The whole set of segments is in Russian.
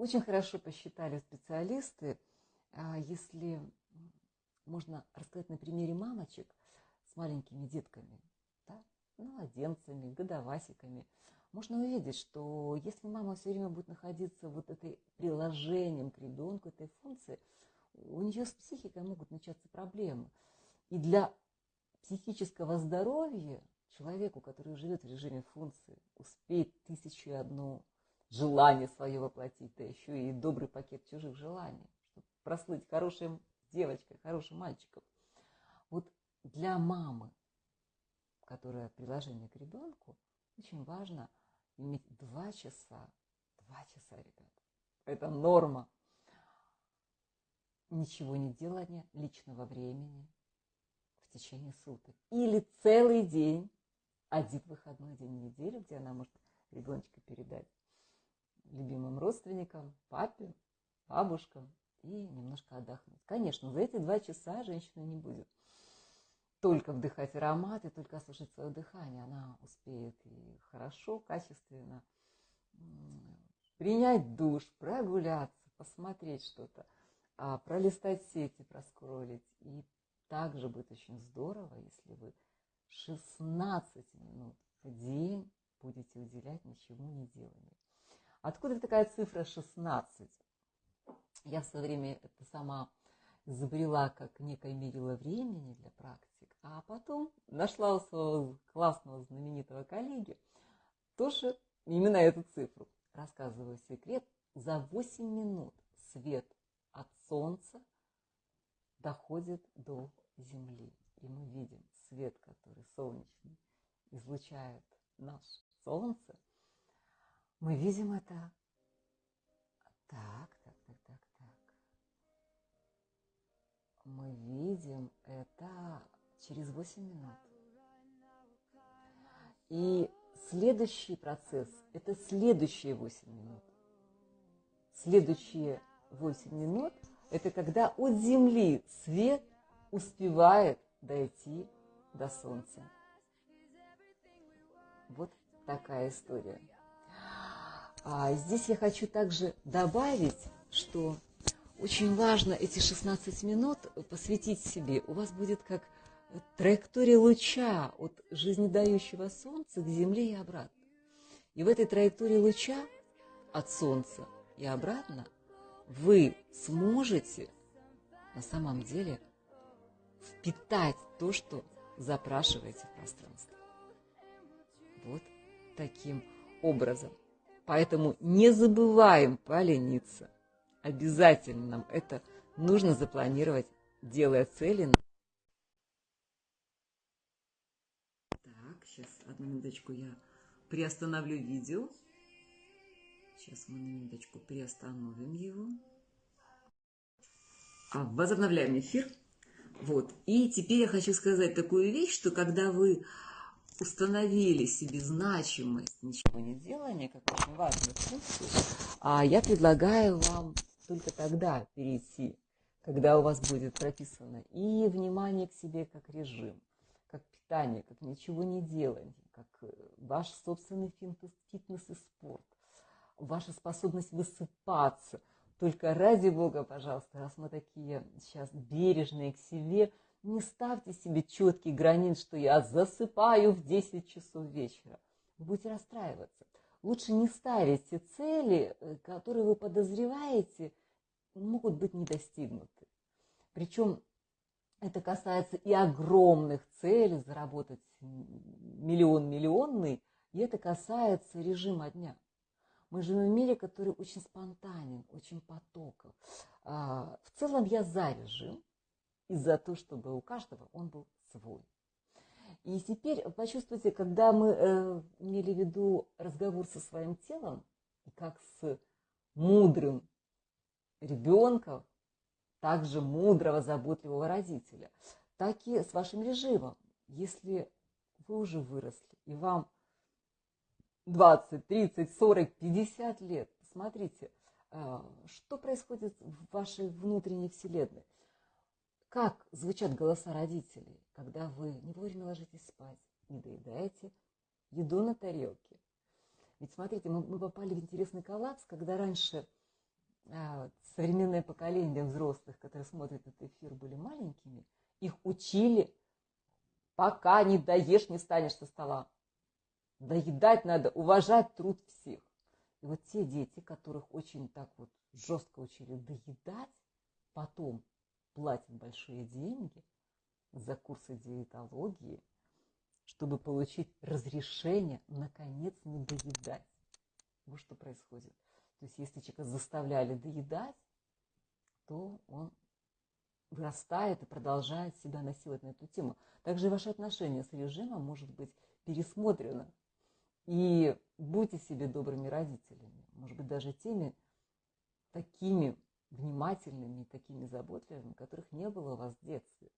очень хорошо посчитали специалисты, а, если можно рассказать на примере мамочек с маленькими детками, да, младенцами, годовасиками, можно увидеть, что если мама все время будет находиться вот этой приложением к ребенку, этой функции, у нее с психикой могут начаться проблемы. И для психического здоровья человеку, который живет в режиме функции, успеть тысячу и одно желание свое воплотить, да еще и добрый пакет чужих желаний, чтобы прослыть хорошей девочкой, хорошим мальчиком. Вот для мамы, которая приложение к ребенку, очень важно иметь два часа, два часа, ребят. Это норма. Ничего не делания личного времени в течение суток. Или целый день, один выходной день в неделю, где она может ребеночка передать любимым родственникам, папе, бабушкам и немножко отдохнуть. Конечно, за эти два часа женщина не будет только вдыхать аромат и только слушать свое дыхание. Она успеет и хорошо, качественно принять душ, прогуляться, посмотреть что-то, а, пролистать сети, проскролить. И также будет очень здорово, если вы 16 минут в день будете уделять ничему не деланию. Откуда такая цифра 16? Я в свое время это сама изобрела как некое мерило времени для практик, а потом нашла у своего классного знаменитого коллеги тоже именно эту цифру. Рассказываю секрет. За 8 минут свет от солнца доходит до Земли. И мы видим свет, который солнечный излучает наше Солнце – мы видим это. Так, так, так, так, так. Мы видим это через 8 минут. И следующий процесс – это следующие 8 минут. Следующие 8 минут – это когда от Земли свет успевает дойти до Солнца. Вот такая история. А здесь я хочу также добавить, что очень важно эти 16 минут посвятить себе. У вас будет как траектория луча от жизнедающего Солнца к Земле и обратно. И в этой траектории луча от Солнца и обратно вы сможете на самом деле впитать то, что запрашиваете в пространство. Вот таким образом. Поэтому не забываем полениться. Обязательно нам это нужно запланировать, делая цели. Так, сейчас одну минуточку я приостановлю видео. Сейчас мы на минуточку приостановим его. А, возобновляем эфир. Вот. И теперь я хочу сказать такую вещь, что когда вы установили себе значимость ничего не делания, как очень важную функцию, а я предлагаю вам только тогда перейти, когда у вас будет прописано и внимание к себе как режим, как питание, как ничего не делание, как э, ваш собственный фитнес, фитнес и спорт, ваша способность высыпаться. Только ради Бога, пожалуйста, раз мы такие сейчас бережные к себе – не ставьте себе четкий границ, что я засыпаю в 10 часов вечера. Вы будете расстраиваться. Лучше не ставите цели, э, которые вы подозреваете, могут быть не. Причем это касается и огромных целей, заработать миллион-миллионный, и это касается режима дня. Мы живем в мире, который очень спонтанен, очень потоков. А, в целом я за режим, и за то, чтобы у каждого он был свой. И теперь почувствуйте, когда мы э, имели в виду разговор со своим телом, как с мудрым ребенком, также мудрого, заботливого родителя, так и с вашим режимом. Если вы уже выросли, и вам 20, 30, 40, 50 лет, смотрите, э, что происходит в вашей внутренней вселенной. Как звучат голоса родителей, когда вы не вовремя ложитесь спать, не доедаете еду на тарелке? Ведь смотрите, мы, мы попали в интересный коллапс, когда раньше а, современное поколение взрослых, которые смотрят этот эфир, были маленькими, их учили, пока не доешь, не станешь со стола. Доедать надо, уважать труд всех. И вот те дети, которых очень так вот жестко учили доедать, потом платят большие деньги за курсы диетологии, чтобы получить разрешение, наконец, не доедать. Вот что происходит. То есть, если человека заставляли доедать, то он вырастает и продолжает себя насиловать на эту тему. Также ваше отношение с режимом может быть пересмотрено. И будьте себе добрыми родителями, может быть, даже теми такими внимательными, такими заботливыми, которых не было у вас в детстве.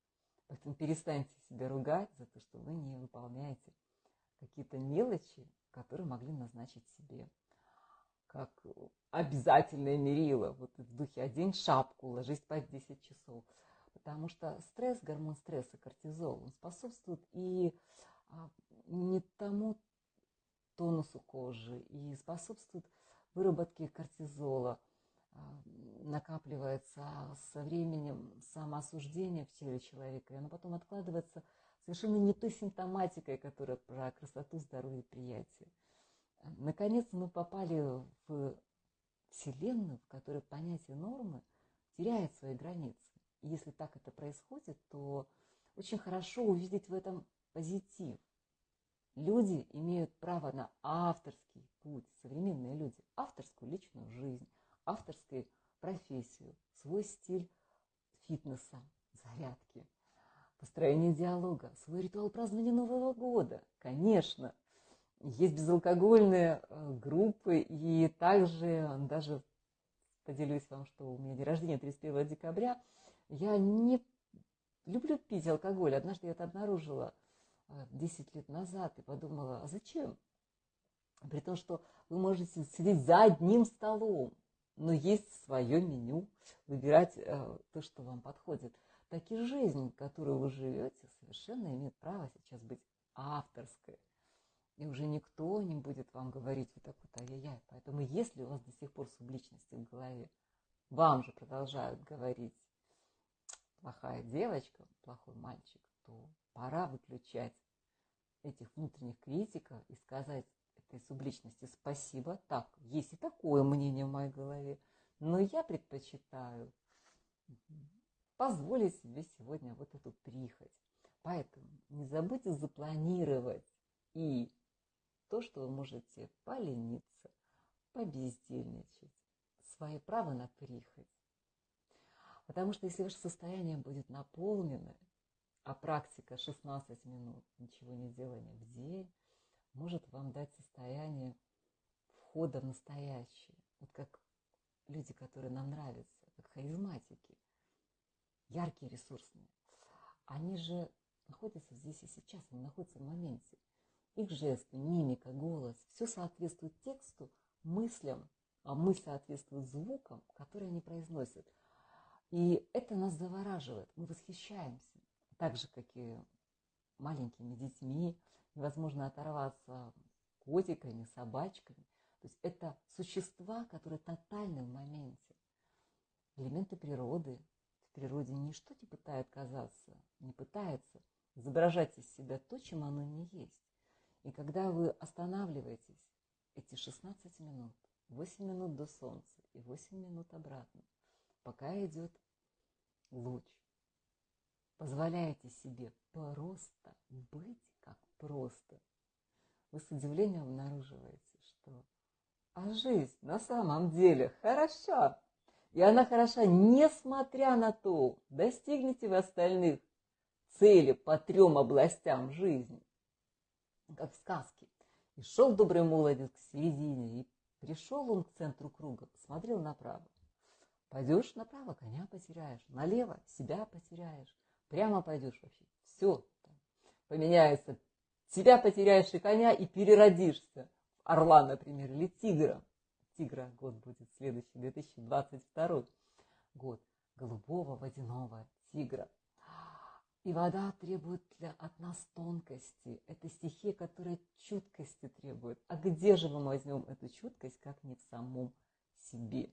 Поэтому перестаньте себя ругать за то, что вы не выполняете какие-то мелочи, которые могли назначить себе как обязательное мерило, вот в духе «одень шапку, ложись спать 10 часов». Потому что стресс, гормон стресса, кортизол, он способствует и а, не тому тонусу кожи, и способствует выработке кортизола, накапливается со временем самоосуждение в теле человека, и оно потом откладывается совершенно не той симптоматикой, которая про красоту, здоровье приятие. Наконец мы попали в Вселенную, в которой понятие нормы теряет свои границы. И если так это происходит, то очень хорошо увидеть в этом позитив. Люди имеют право на авторский путь, современные люди, авторскую личную жизнь, авторскую профессию, свой стиль фитнеса, зарядки, построение диалога, свой ритуал празднования Нового года, конечно – есть безалкогольные э, группы, и также даже поделюсь вам, что у меня день рождения 31 декабря. Я не люблю пить алкоголь. Однажды я это обнаружила 10 э, лет назад и подумала, а зачем? При том, что вы можете сидеть за одним столом, но есть свое меню, выбирать э, то, что вам подходит. Так и жизнь, которую вы живете, совершенно имеет право сейчас быть авторской. И уже никто не будет вам говорить вот так вот ай-яй-яй. Поэтому если у вас до сих пор субличности в голове, вам же продолжают говорить плохая девочка, плохой мальчик, то пора выключать этих внутренних критиков и сказать этой субличности спасибо. Так, есть и такое мнение в моей голове, но я предпочитаю позволить себе сегодня вот эту прихоть. Поэтому не забудьте запланировать и то, что вы можете полениться, побездельничать, свое право на прихоть. Потому что если ваше состояние будет наполнено, а практика 16 минут ничего не делания в день, может вам дать состояние входа в настоящее. Вот как люди, которые нам нравятся, как харизматики, яркие, ресурсные. Они же находятся здесь и сейчас, они находятся в моменте – их жесты, мимика, голос, все соответствует тексту, мыслям, а мы соответствуют звукам, которые они произносят. И это нас завораживает, мы восхищаемся, так же, как и маленькими детьми, невозможно оторваться котиками, собачками. То есть это существа, которые тотальны в моменте. Элементы природы. В природе ничто не пытает казаться, не пытается изображать из себя то, чем оно не есть. И когда вы останавливаетесь эти 16 минут, 8 минут до солнца и 8 минут обратно, пока идет луч, позволяете себе просто быть как просто, вы с удивлением обнаруживаете, что а жизнь на самом деле хороша. И она хороша, несмотря на то, достигнете вы остальных цели по трем областям жизни как в сказке. И шел добрый молодец к середине, и пришел он к центру круга, посмотрел направо. Пойдешь направо, коня потеряешь, налево себя потеряешь, прямо пойдешь вообще, все поменяется. Себя потеряешь и коня, и переродишься в орла, например, или тигра. Тигра год будет следующий, 2022 год. Голубого водяного тигра. И вода требует для, от нас тонкости. Это стихия, которая чуткости требует. А где же мы возьмем эту чуткость, как не в самом себе?